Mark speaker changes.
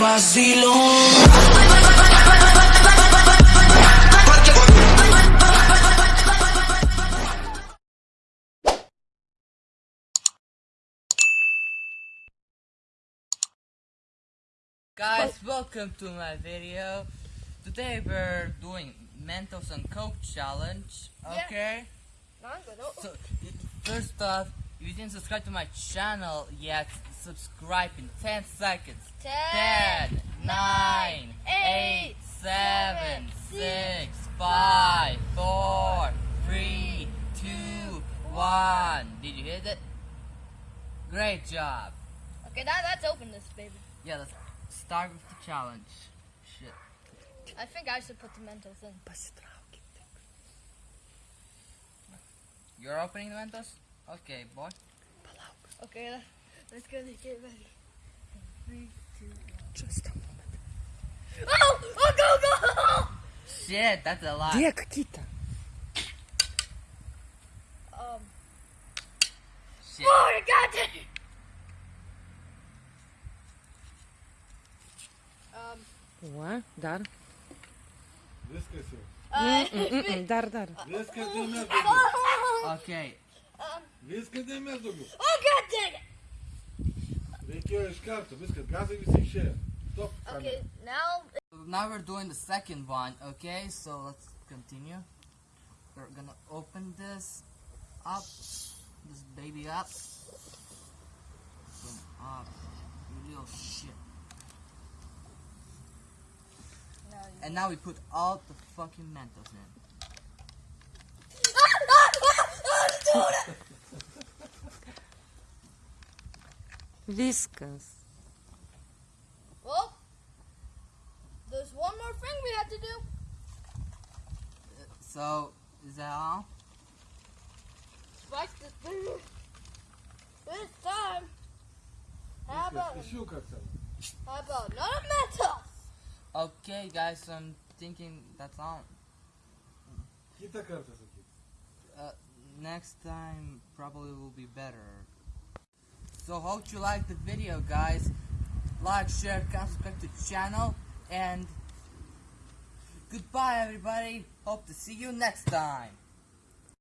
Speaker 1: vacilón.
Speaker 2: Guys, welcome to my video. Today we're doing Mentos and Coke challenge.
Speaker 3: Yeah.
Speaker 2: Okay. So first off, if you didn't subscribe to my channel yet, subscribe in 10 seconds. 10, 9, 8, 7, 6, 5, 4, 3, 2, 1. Did you hit it? Great job.
Speaker 3: Okay, now let's open this, baby.
Speaker 2: Yeah, let's start with the challenge. Shit.
Speaker 3: I think I should put the Mentos in.
Speaker 2: You're opening the Mentos? Okay, boy.
Speaker 3: Okay, let's go to get ready. Three, two, one.
Speaker 4: Just a moment.
Speaker 3: Oh! Oh, go, go!
Speaker 2: Shit, that's a lot.
Speaker 4: Где какие-то?
Speaker 3: Um,
Speaker 2: Shit.
Speaker 3: oh, you got it! Um,
Speaker 4: О, дар.
Speaker 5: Выскочил.
Speaker 3: uh,
Speaker 4: М-м-м, Дар, дар.
Speaker 5: Выскочи между губ.
Speaker 2: Okay.
Speaker 3: um,
Speaker 5: Выскочи между губ.
Speaker 3: oh, god dang it! Okay, now,
Speaker 2: Now we're doing the second one, okay? So let's continue. We're gonna open this up. This baby up. Open up. You little shit.
Speaker 3: now
Speaker 2: And now we put all the fucking Mentos in.
Speaker 4: Viscous.
Speaker 3: Well, there's one more thing we have to do.
Speaker 2: So, is that all?
Speaker 3: The thing. This time, how about, how about metal?
Speaker 2: Okay, guys, so I'm thinking that's all. Uh, next time probably will be better. So hope you like the video guys. Like, share, subscribe to the channel and goodbye everybody. Hope to see you next time.